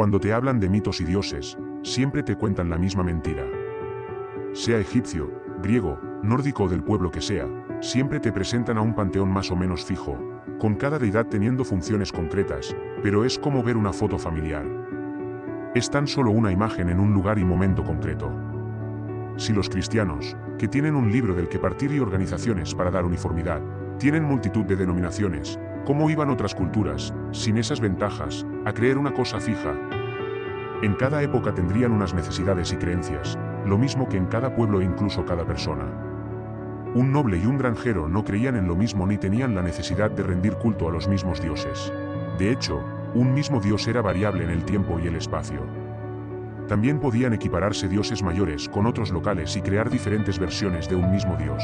Cuando te hablan de mitos y dioses, siempre te cuentan la misma mentira. Sea egipcio, griego, nórdico o del pueblo que sea, siempre te presentan a un panteón más o menos fijo, con cada deidad teniendo funciones concretas, pero es como ver una foto familiar. Es tan solo una imagen en un lugar y momento concreto. Si los cristianos, que tienen un libro del que partir y organizaciones para dar uniformidad, tienen multitud de denominaciones, ¿cómo iban otras culturas, sin esas ventajas, a creer una cosa fija? En cada época tendrían unas necesidades y creencias, lo mismo que en cada pueblo e incluso cada persona. Un noble y un granjero no creían en lo mismo ni tenían la necesidad de rendir culto a los mismos dioses. De hecho, un mismo dios era variable en el tiempo y el espacio. También podían equipararse dioses mayores con otros locales y crear diferentes versiones de un mismo dios.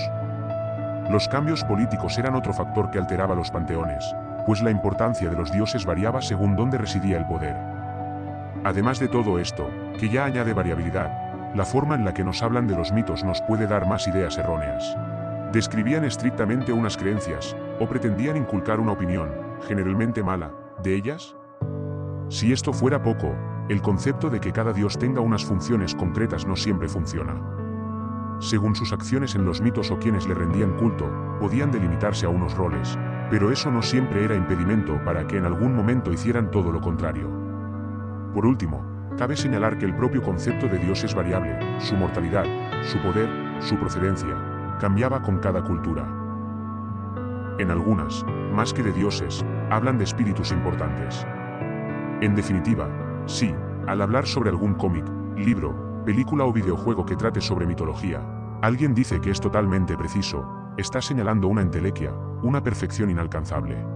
Los cambios políticos eran otro factor que alteraba los panteones, pues la importancia de los dioses variaba según dónde residía el poder. Además de todo esto, que ya añade variabilidad, la forma en la que nos hablan de los mitos nos puede dar más ideas erróneas. Describían estrictamente unas creencias, o pretendían inculcar una opinión, generalmente mala, de ellas. Si esto fuera poco, el concepto de que cada dios tenga unas funciones concretas no siempre funciona. Según sus acciones en los mitos o quienes le rendían culto, podían delimitarse a unos roles, pero eso no siempre era impedimento para que en algún momento hicieran todo lo contrario. Por último, cabe señalar que el propio concepto de Dios es variable, su mortalidad, su poder, su procedencia, cambiaba con cada cultura. En algunas, más que de dioses, hablan de espíritus importantes. En definitiva, sí, al hablar sobre algún cómic, libro, película o videojuego que trate sobre mitología, alguien dice que es totalmente preciso, está señalando una entelequia, una perfección inalcanzable.